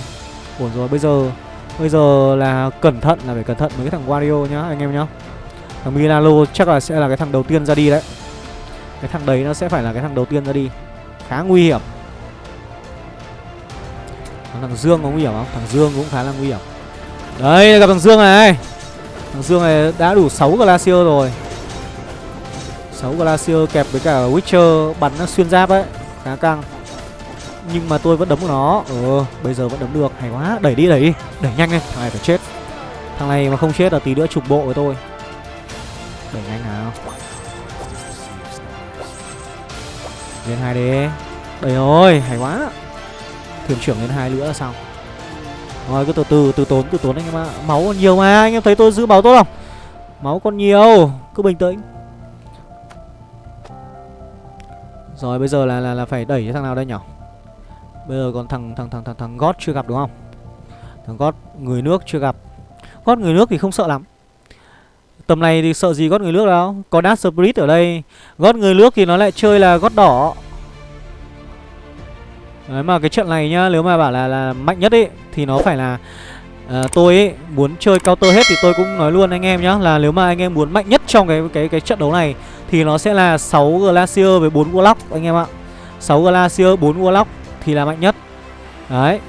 Ổn rồi, bây giờ Bây giờ là cẩn thận, là phải cẩn thận với cái thằng Wario nhá, anh em nhá. Thằng Milano chắc là sẽ là cái thằng đầu tiên ra đi đấy. Cái thằng đấy nó sẽ phải là cái thằng đầu tiên ra đi. Khá nguy hiểm. Thằng Dương có nguy hiểm không? Thằng Dương cũng khá là nguy hiểm. Đấy, gặp thằng Dương này. Thằng Dương này đã đủ 6 Glacier rồi. 6 Glacier kẹp với cả Witcher bắn nó xuyên giáp ấy, Khá căng. Nhưng mà tôi vẫn đấm của nó. Ừ bây giờ vẫn đấm được. Hay quá, Đẩy đi đẩy đi. Đẩy nhanh lên. Thằng này phải chết. Thằng này mà không chết là tí nữa trục bộ với tôi. Đẩy nhanh nào. Lên hai đi Đẩy rồi, Hay quá. Thuyền trưởng lên hai nữa là xong Rồi cứ từ từ từ tốn từ tốn anh em ạ Máu còn nhiều mà Anh em thấy tôi giữ máu tốt không Máu còn nhiều Cứ bình tĩnh Rồi bây giờ là là, là phải đẩy cái thằng nào đây nhỉ Bây giờ còn thằng thằng thằng thằng thằng gót chưa gặp đúng không? Thằng gót người nước chưa gặp. Gót người nước thì không sợ lắm. Tầm này thì sợ gì gót người nước đâu. Có Dark Spirit ở đây. Gót người nước thì nó lại chơi là gót đỏ. Đấy mà cái trận này nhá, nếu mà bảo là là mạnh nhất ấy thì nó phải là uh, tôi ấy muốn chơi counter hết thì tôi cũng nói luôn anh em nhá là nếu mà anh em muốn mạnh nhất trong cái cái cái trận đấu này thì nó sẽ là 6 Glacier với 4 Warlock anh em ạ. 6 Glacier 4 Warlock thì là mạnh nhất. Đấy.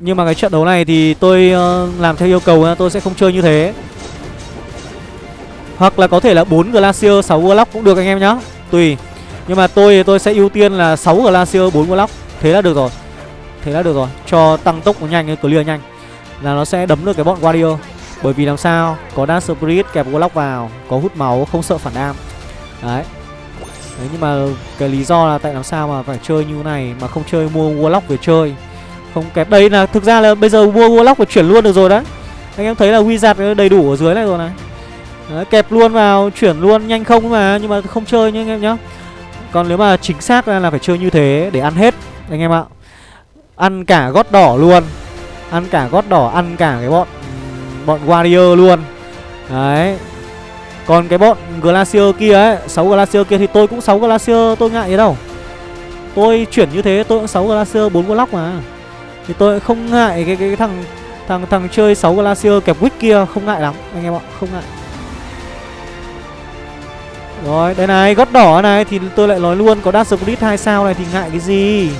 Nhưng mà cái trận đấu này thì tôi uh, làm theo yêu cầu tôi sẽ không chơi như thế. Hoặc là có thể là 4 Glacier 6 Warlock cũng được anh em nhá. Tùy. Nhưng mà tôi tôi sẽ ưu tiên là 6 Glacier 4 Warlock Thế là được rồi. Thế là được rồi. Cho tăng tốc nó nhanh, clear nhanh. Là nó sẽ đấm được cái bọn Warrior Bởi vì làm sao? Có Dark Spirit kẹp Warlock vào. Có hút máu không sợ phản đam. Đấy. Đấy nhưng mà cái lý do là tại làm sao mà phải chơi như này mà không chơi mua Warlock về chơi. Không kẹp. Đây là thực ra là bây giờ mua Warlock và chuyển luôn được rồi đấy. Anh em thấy là Wizard đầy đủ ở dưới này rồi này. Đấy, Kẹp luôn vào chuyển luôn nhanh không mà nhưng mà không chơi nhá anh em nhá. Còn nếu mà chính xác ra là phải chơi như thế để ăn hết anh em ạ. Ăn cả gót đỏ luôn. Ăn cả gót đỏ, ăn cả cái bọn bọn Warrior luôn. Đấy. Còn cái bọn Glacier kia ấy 6 Glacier kia thì tôi cũng 6 Glacier tôi ngại gì đâu. Tôi chuyển như thế tôi cũng 6 Glacier 4 Warlock mà. Thì tôi không ngại cái, cái, cái thằng thằng thằng chơi 6 Glacier kẹp Wick kia không ngại lắm anh em ạ không ngại. Rồi đây này gót đỏ này Thì tôi lại nói luôn Có Dark Spirit 2 sao này thì ngại cái gì?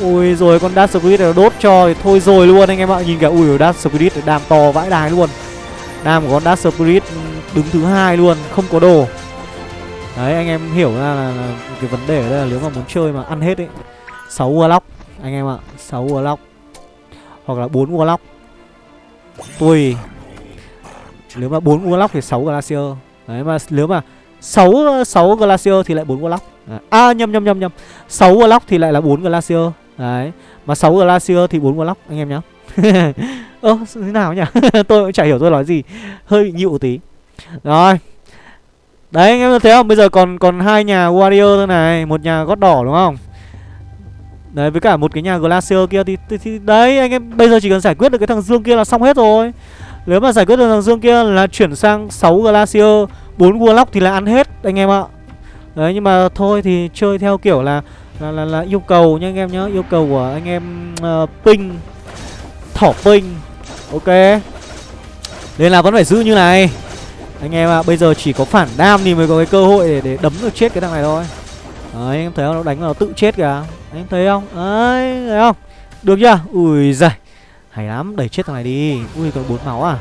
Ui rồi con Dark Spirit nó đốt cho thì thôi rồi luôn anh em ạ. Nhìn cả ui Dark Spirit đam to vãi đái luôn. Đam của con Dark Spirit đứng thứ hai luôn Không có đồ. Đấy anh em hiểu ra là, là cái vấn đề ở đây là nếu mà muốn chơi mà ăn hết ấy 6 Warlock anh em ạ 6 Warlock Hoặc là 4 Warlock Tùy Nếu mà 4 Warlock thì 6 Glacier. Đấy mà nếu mà 6 6 Glacier thì lại 4 Warlock à, à nhầm nhầm nhầm nhầm. 6 Warlock thì lại là 4 Glacier. Đấy. Mà 6 Glacier thì 4 Warlock anh em nhá. Ơ thế nào nhỉ? Tôi cũng chả hiểu tôi nói gì. Hơi bị nhịu tí. Rồi. Đấy anh em thấy không? Bây giờ còn còn hai nhà Warrior thôi này. Một nhà gót đỏ đúng không? Đấy với cả một cái nhà Glacier kia thì, thì, thì Đấy anh em bây giờ chỉ cần giải quyết được cái thằng Dương kia là xong hết rồi. Nếu mà giải quyết được thằng Dương kia là chuyển sang 6 Glacier bốn Warlock thì là ăn hết anh em ạ. Đấy nhưng mà thôi thì chơi theo kiểu là là, là, là yêu cầu nha anh em nhá. Yêu cầu của anh em uh, Ping Thỏ Ping. Ok. Nên là vẫn phải giữ như này. Anh em ạ à, bây giờ chỉ có phản đam thì mới có cái cơ hội để, để đấm được chết cái thằng này thôi. Đấy anh em thấy không? Nó đánh nó tự chết kìa. Anh em thấy không? Đấy thấy không? Được chưa? Ui giời. Hay lắm đẩy chết thằng này đi. Ui còn bốn máu à?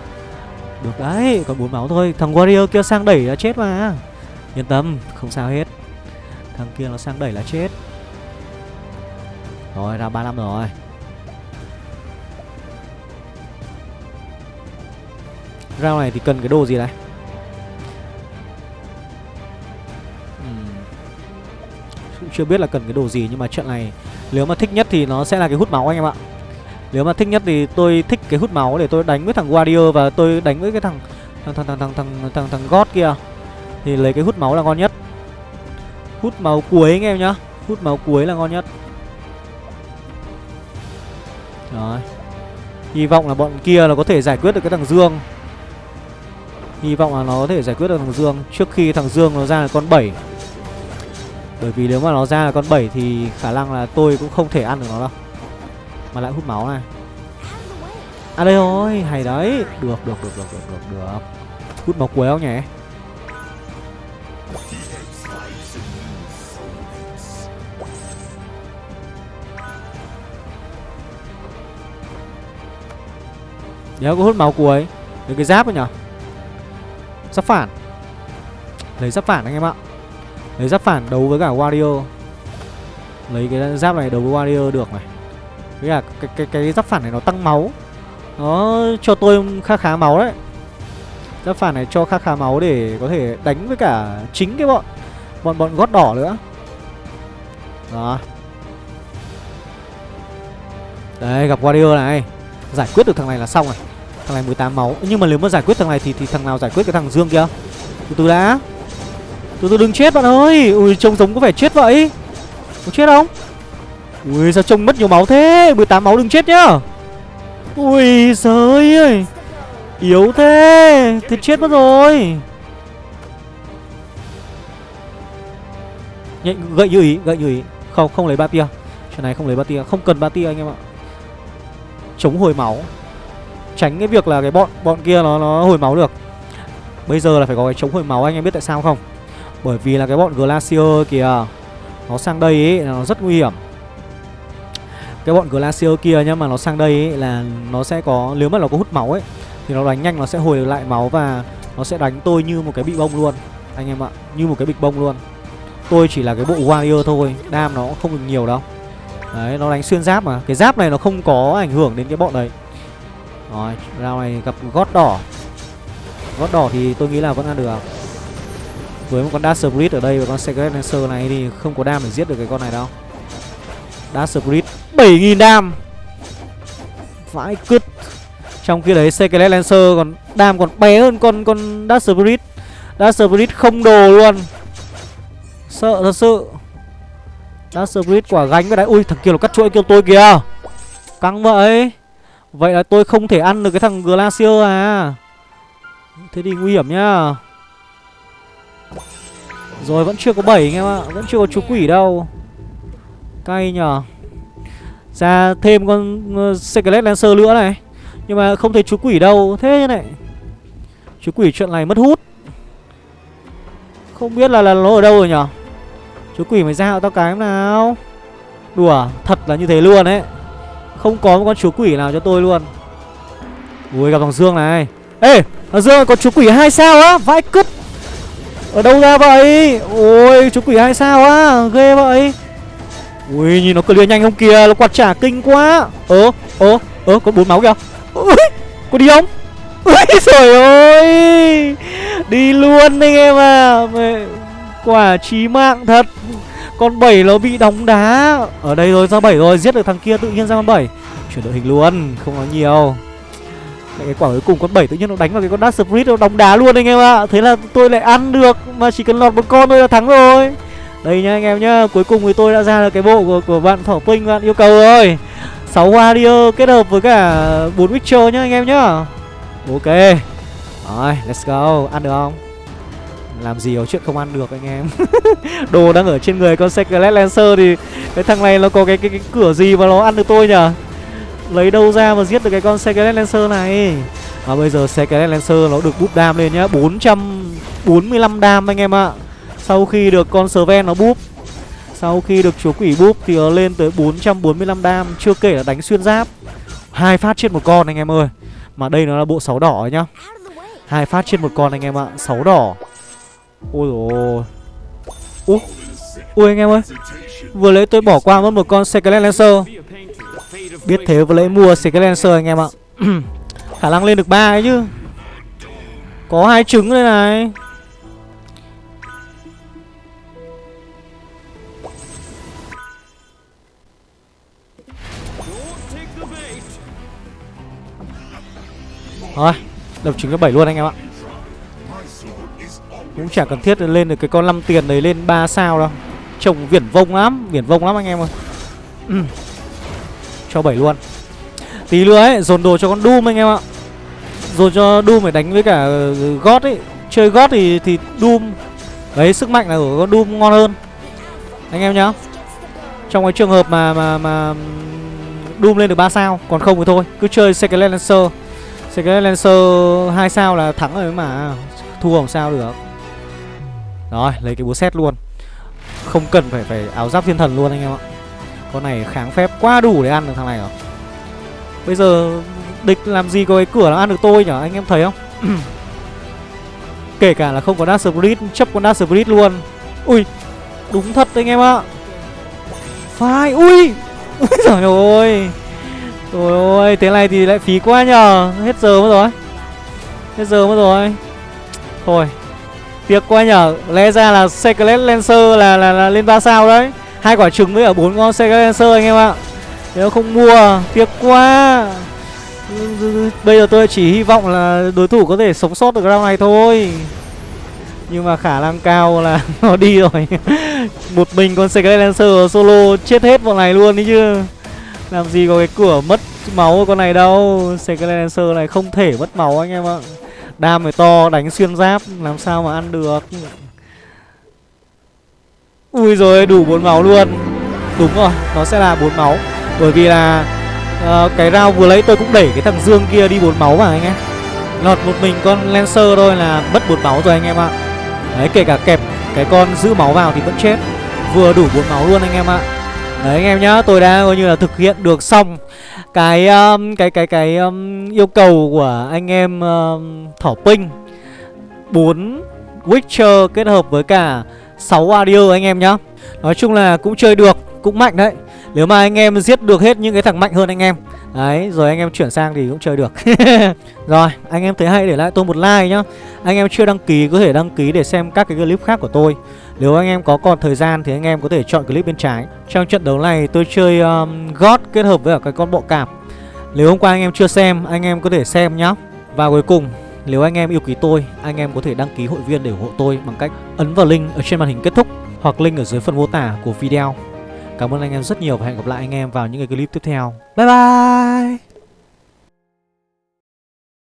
Được đấy, còn bốn máu thôi. Thằng warrior kia sang đẩy là chết mà. Yên tâm, không sao hết. Thằng kia nó sang đẩy là chết. Rồi, ra 35 rồi. Rao này thì cần cái đồ gì này? Cũng chưa biết là cần cái đồ gì, Nhưng mà trận này Nếu mà thích nhất thì nó sẽ là cái hút máu anh em ạ. Nếu mà thích nhất thì tôi thích cái hút máu Để tôi đánh với thằng Warrior Và tôi đánh với cái thằng Thằng thằng thằng thằng thằng thằng, thằng God kia. Thì lấy cái hút máu là ngon nhất. Hút máu cuối anh em nhá. Hút máu cuối là ngon nhất. Rồi. Hy vọng là bọn kia là có thể giải quyết được cái thằng Dương. Hy vọng là nó có thể giải quyết được thằng Dương Trước khi thằng Dương nó ra là con 7 Bởi vì nếu mà nó ra là con 7 Thì khả năng là tôi cũng không thể ăn được nó đâu. Mà lại hút máu này. À đây rồi, hay đấy. Được, được, được, được, được, được, được. Hút máu cuối không nhỉ? Nếu có hút máu cuối. Được cái giáp rồi nhở Giáp phản. Lấy giáp phản anh em ạ. Lấy giáp phản đấu với cả warrior Lấy cái giáp này đấu với warrior được này. Với cả cái, cái, cái giáp phản này nó tăng máu. Nó cho tôi khá khá máu đấy. Giáp phản này cho khá khá máu để có thể đánh với cả chính cái bọn Bọn bọn gót đỏ nữa. Đó. Đấy gặp Wario này. Giải quyết được thằng này là xong rồi. Thằng này 18 máu. Nhưng mà nếu mà giải quyết thằng này thì thì thằng nào giải quyết cái thằng Dương kia? Từ từ đã. Từ từ đừng chết bạn ơi. Ui trông giống có vẻ chết vậy. Có chết không? Ui sao trông mất nhiều máu thế? 18 máu đừng chết nhá. Ui giời ơi. Yếu thế Thế chết mất rồi. Nhạy, gậy như ý gậy như ý. Không không lấy ba tia. Chuyện này không lấy ba tia. Không cần ba tia anh em ạ. Chống hồi máu. Tránh cái việc là cái bọn bọn kia nó nó hồi máu được. Bây giờ là phải có cái chống hồi máu anh em biết tại sao không? Bởi vì là cái bọn glacier kìa nó sang đây ấy là nó rất nguy hiểm cái bọn glacier kia nhá mà nó sang đây ấy là nó sẽ có nếu mà nó có hút máu ấy thì nó đánh nhanh nó sẽ hồi lại máu và nó sẽ đánh tôi như một cái bị bông luôn anh em ạ như một cái bịch bông luôn. Tôi chỉ là cái bộ warrior thôi đam nó không được nhiều đâu. Đấy nó đánh xuyên giáp mà. Cái giáp này nó không có ảnh hưởng đến cái bọn đấy. Rồi, round này gặp gót đỏ. Gót đỏ thì tôi nghĩ là vẫn ăn được. Với một con Dash Spirit ở đây và con Secret Lancer này thì không có đam để giết được cái con này đâu. Dash Spirit 7.000 dam Vãi cứt. Trong khi đấy Secret Lancer còn dam còn bé hơn con con Dash Spirit Dash Spirit không đồ luôn. Sợ thật sự. Dash Spirit quả gánh với đấy Ui, thằng kia nó cắt chuỗi kêu tôi kìa. Căng vậy. Vậy là tôi không thể ăn được cái thằng Glacier à. Thế thì nguy hiểm nhá. Rồi vẫn chưa có 7 anh em ạ, Vẫn chưa có chú quỷ đâu. Cay nhờ. Ra thêm con ờ, uh, Skelet Lancer nữa này. Nhưng mà không thấy chú quỷ đâu. Thế này. Chú quỷ chuyện này mất hút. Không biết là, là nó ở đâu rồi nhở Chú quỷ mày ra hộ tao cái nào. Đùa Thật là như thế luôn ấy. Không có một con chú quỷ nào cho tôi luôn. Ui gặp thằng Dương này. Ê thằng Dương có chú quỷ hai sao á? Vãi cứt. Ở đâu ra vậy? Ôi chú quỷ hai sao á? Ghê vậy. Ui, nhìn nó clear nhanh không kìa, Nó quạt trả kinh quá. Ơ ơ ơ, có bốn máu kìa. Ui, có đi không? Ui, trời ơi. Đi luôn anh em à Mẹ... Quả chí mạng thật. Con bảy nó bị đóng đá. Ở đây rồi ra bảy rồi Giết được thằng kia tự nhiên ra con bảy. Chuyển đội hình luôn, Không nói nhiều. Lại cái quả cuối cùng con bảy tự nhiên nó đánh vào cái con Dark Spirit, nó đóng đá luôn anh em ạ. Thế là tôi lại ăn được, Mà chỉ cần lọt một con thôi là thắng rồi. Đây nhá anh em nhá Cuối cùng thì tôi đã ra được cái bộ của, của bạn Thỏ Pinh bạn yêu cầu rồi. 6 Warrior kết hợp với cả 4 Witcher nhá anh em nhá. Ok. Rồi let's go. Ăn được không? Làm gì có chuyện không ăn được anh em? Đồ đang ở trên người con Secret Lancer thì Cái thằng này nó có cái, cái cái cửa gì mà nó ăn được tôi nhở Lấy đâu ra mà giết được cái con Secret Lancer này? Và bây giờ Secret Lancer nó được búp đam lên nhá. 445 đam anh em ạ. Sau khi được con Sven nó búp, Sau khi được chúa quỷ búp thì nó lên tới 445 đam, Chưa kể là đánh xuyên giáp. Hai phát trên một con anh em ơi. Mà đây nó là bộ 6 đỏ nhá. Hai phát trên một con anh em ạ 6 đỏ. Ôi dồi Ui Ui anh em ơi. Vừa lấy tôi bỏ qua mất một con Secret Lancer. Biết thế vừa lấy mua Secret Lancer anh em ạ. Khả năng lên được ba ấy chứ. Có hai trứng đây này. Rồi Đập trứng cấp 7 luôn anh em ạ. Cũng chả cần thiết lên được cái con 5 tiền đấy lên 3 sao đâu. Trông viển vông lắm, Viển vông lắm anh em ơi. Ừ. Cho 7 luôn. Tí nữa ấy, dồn đồ cho con Doom anh em ạ. Dồn cho Doom phải đánh với cả ờ, God ấy. Chơi God thì thì Doom. Đấy, sức mạnh là của con Doom ngon hơn. Anh em nhá. Trong cái trường hợp mà mà mà Doom lên được 3 sao, Còn không thì thôi. Cứ chơi Second Lancer. Secret Lancer 2 sao là thắng rồi mà. Thua không sao được? Rồi, lấy cái búa xét luôn. Không cần phải phải áo giáp thiên thần luôn anh em ạ. Con này kháng phép quá đủ để ăn được thằng này rồi. Bây giờ địch làm gì có cái cửa nó ăn được tôi nhở? Anh em thấy không? Kể cả là không có Dark Spirit, Chấp con Dark Spirit luôn. Ui, Đúng thật anh em ạ. Phải Ui. Ui giời ơi. Trời ơi Thế này thì lại phí quá nhờ. Hết giờ mất rồi. Hết giờ mất rồi. Thôi Tiếc quá nhở Lẽ ra là Secret Lancer là, là, là lên 3 sao đấy. Hai quả trứng với ở bốn con Secret Lancer anh em ạ. Nếu không mua Tiếc quá. Bây giờ tôi chỉ hy vọng là đối thủ có thể sống sót được round này thôi. Nhưng mà khả năng cao là nó đi rồi. Một mình con Secret Lancer solo chết hết bọn này luôn đấy chứ. Làm gì có cái cửa mất máu con này đâu. Secret Lancer này không thể mất máu anh em ạ. Đam phải to đánh xuyên giáp Làm sao mà ăn được. Ui rồi đủ bốn máu luôn. Đúng rồi Nó sẽ là bốn máu. Bởi vì là uh, Cái round vừa lấy tôi cũng đẩy cái thằng Dương kia đi bốn máu mà anh em. Lọt một mình con Lancer thôi là mất bốn máu rồi anh em ạ. Đấy kể cả kẹp cái con giữ máu vào thì vẫn chết. Vừa đủ bốn máu luôn anh em ạ. Đấy anh em nhá Tôi đã coi như là thực hiện được xong cái um, cái cái cái um, yêu cầu của anh em um, thỏ pinh. 4 Witcher kết hợp với cả 6 Warrior anh em nhá. Nói chung là cũng chơi được, cũng mạnh đấy. Nếu mà anh em giết được hết những cái thằng mạnh hơn anh em. Đấy, rồi anh em chuyển sang thì cũng chơi được. Rồi, anh em thấy hay để lại tôi một like nhá. Anh em chưa đăng ký có thể đăng ký để xem các cái clip khác của tôi. Nếu anh em có còn thời gian thì anh em có thể chọn clip bên trái Trong trận đấu này tôi chơi um, God kết hợp với cả cái con bộ cạp Nếu hôm qua anh em chưa xem, anh em có thể xem nhá Và cuối cùng, nếu anh em yêu quý tôi, anh em có thể đăng ký hội viên để ủng hộ tôi bằng cách ấn vào link ở trên màn hình kết thúc Hoặc link ở dưới phần mô tả của video Cảm ơn anh em rất nhiều và hẹn gặp lại anh em vào những cái clip tiếp theo. Bye bye!